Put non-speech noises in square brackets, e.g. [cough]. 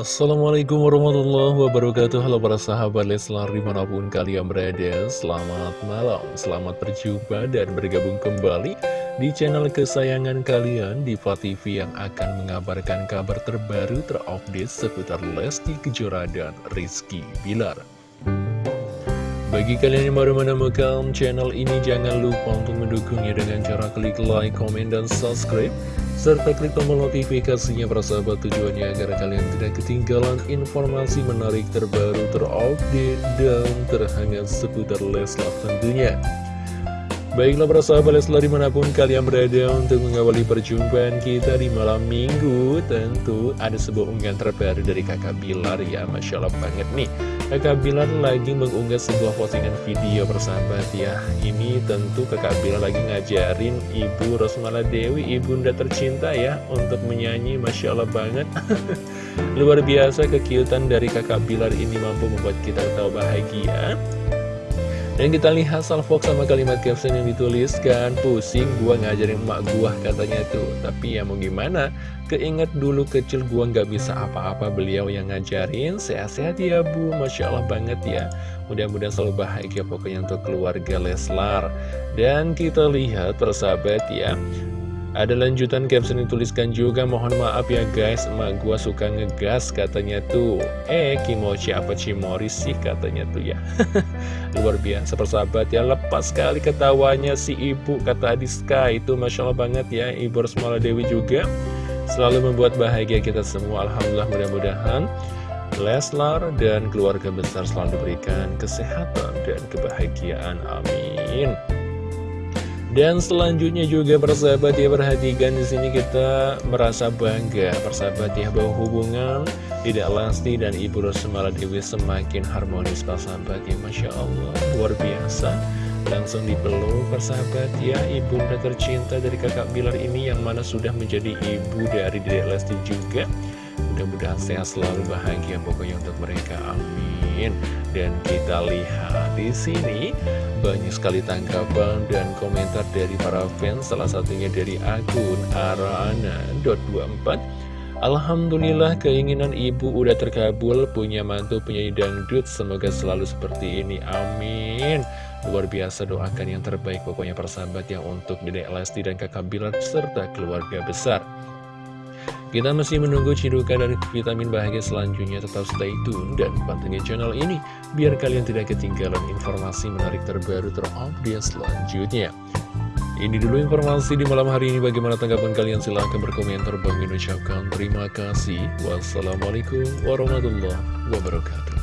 Assalamualaikum warahmatullahi wabarakatuh. Halo para sahabat Leslar di mana pun kalian berada. Selamat malam, selamat berjumpa dan bergabung kembali Di channel kesayangan kalian Diva TV yang akan mengabarkan kabar terbaru terupdate Seputar Lesti Kejora dan Rizky Bilar bagi kalian yang baru menemukan channel ini, jangan lupa untuk mendukungnya dengan cara klik like, komen, dan subscribe serta klik tombol notifikasinya para sahabat tujuannya agar kalian tidak ketinggalan informasi menarik terbaru terupdate dan terhangat seputar Leslar tentunya. Baiklah para sahabat Leslar di mana pun kalian berada untuk mengawali perjumpaan kita di malam minggu. Tentu ada sebuah unggahan terbaru dari kakak Bilar ya Masya Allah banget nih. Kakak Bilar lagi mengunggah sebuah postingan video persahabat ya. Ini tentu kakak Bilar lagi ngajarin Ibu Rosmala Dewi, ibunda tercinta ya Untuk menyanyi Masya Allah banget. [laughs] Luar biasa kekiutan dari kakak Bilar ini mampu membuat kita tahu bahagia dan kita lihat salvok sama kalimat caption yang dituliskan Pusing gua ngajarin emak gua katanya tuh. Tapi ya mau gimana? Keinget dulu kecil gua nggak bisa apa-apa beliau yang ngajarin. Sehat-sehat ya bu. Masya Allah banget ya. Mudah-mudahan selalu bahagia pokoknya untuk keluarga Leslar. Dan kita lihat persahabat ya ada lanjutan caption dituliskan juga. Mohon maaf ya guys. Emak gua suka ngegas katanya tuh. Eh Kimochi apa Cimori sih katanya tuh ya. [laughs] Luar biasa persahabat ya. Lepas sekali ketawanya si ibu Kata Adiska. Itu Masya Allah banget ya. Ibu Rosmala Dewi juga. Selalu membuat bahagia kita semua. Alhamdulillah mudah-mudahan Leslar dan keluarga besar selalu diberikan kesehatan dan kebahagiaan. Amin dan selanjutnya juga persahabat ya perhatikan di sini kita merasa bangga. Persahabat ya bahwa hubungan tidak Lesti dan Ibu Rosmala Dewi semakin harmonis. Persahabat ya Masya Allah luar biasa. Langsung dipeluk persahabat ya ibunda tercinta dari kakak Bilar ini yang mana sudah menjadi ibu dari Dedek Lesti juga. Mudah-mudahan sehat selalu bahagia pokoknya untuk mereka amin. Dan kita lihat di sini banyak sekali tanggapan dan komentar dari para fans, salah satunya dari akun arana.24. Alhamdulillah keinginan ibu udah terkabul, punya mantu penyanyi dangdut, semoga selalu seperti ini, amin. Luar biasa doakan yang terbaik pokoknya persahabat yang untuk Dedek Lesti dan kakak Bilar serta keluarga besar. Kita masih menunggu cidukan dan vitamin bahagia selanjutnya tetap stay tune dan pantengin channel ini biar kalian tidak ketinggalan informasi menarik terbaru terupdate selanjutnya. Ini dulu informasi di malam hari ini bagaimana tanggapan kalian silahkan berkomentar bagi ucapkan terima kasih. Wassalamualaikum warahmatullahi wabarakatuh.